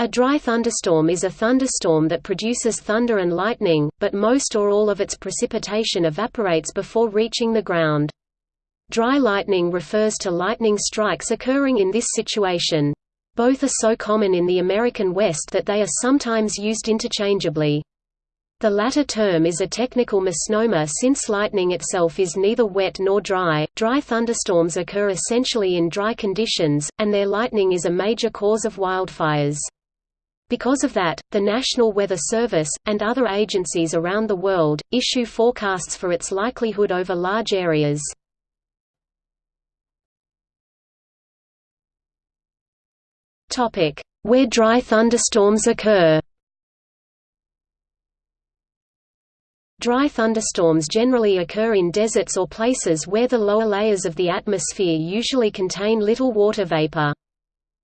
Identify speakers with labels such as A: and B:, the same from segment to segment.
A: A dry thunderstorm is a thunderstorm that produces thunder and lightning, but most or all of its precipitation evaporates before reaching the ground. Dry lightning refers to lightning strikes occurring in this situation. Both are so common in the American West that they are sometimes used interchangeably. The latter term is a technical misnomer since lightning itself is neither wet nor dry. Dry thunderstorms occur essentially in dry conditions, and their lightning is a major cause of wildfires. Because of that, the National Weather Service, and other agencies around the world, issue forecasts for its likelihood over large areas. Where dry thunderstorms occur Dry thunderstorms generally occur in deserts or places where the lower layers of the atmosphere usually contain little water vapor.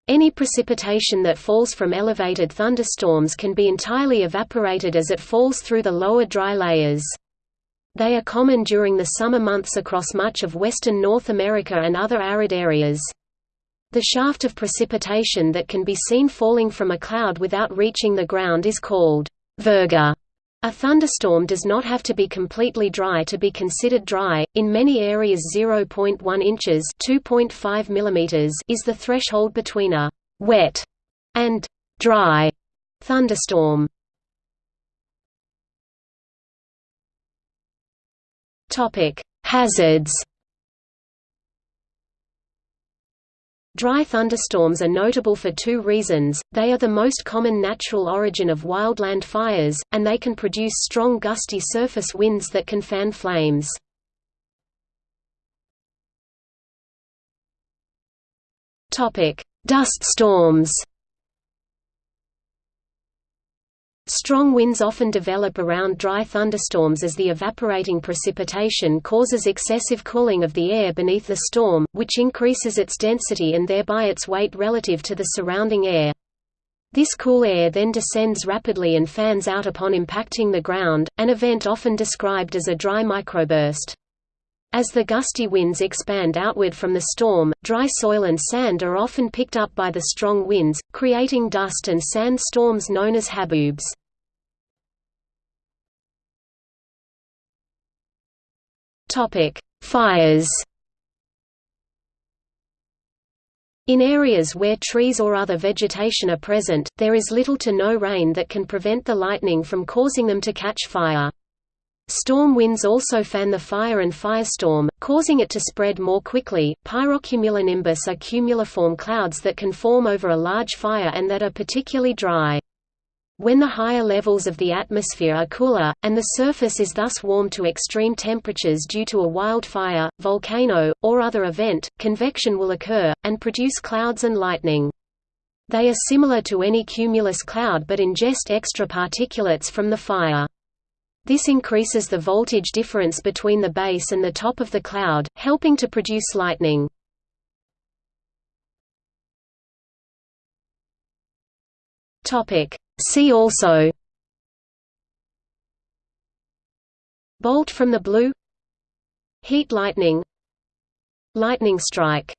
A: Any precipitation that falls from elevated thunderstorms can be entirely evaporated as it falls through the lower dry layers. They are common during the summer months across much of western North America and other arid areas. The shaft of precipitation that can be seen falling from a cloud without reaching the ground is called virga. A thunderstorm does not have to be completely dry to be considered dry. In many areas 0.1 inches (2.5 mm) is the threshold between a wet and dry thunderstorm. Topic: Hazards Dry thunderstorms are notable for two reasons, they are the most common natural origin of wildland fires, and they can produce strong gusty surface winds that can fan flames. Dust storms Strong winds often develop around dry thunderstorms as the evaporating precipitation causes excessive cooling of the air beneath the storm, which increases its density and thereby its weight relative to the surrounding air. This cool air then descends rapidly and fans out upon impacting the ground, an event often described as a dry microburst. As the gusty winds expand outward from the storm, dry soil and sand are often picked up by the strong winds, creating dust and sand storms known as haboobs. Fires In areas where trees or other vegetation are present, there is little to no rain that can prevent the lightning from causing them to catch fire. Storm winds also fan the fire and firestorm, causing it to spread more quickly. Pyrocumulonimbus are cumuliform clouds that can form over a large fire and that are particularly dry. When the higher levels of the atmosphere are cooler, and the surface is thus warm to extreme temperatures due to a wildfire, volcano, or other event, convection will occur, and produce clouds and lightning. They are similar to any cumulus cloud but ingest extra particulates from the fire. This increases the voltage difference between the base and the top of the cloud, helping to produce lightning. See also. Bolt from the blue. Heat lightning. Lightning strike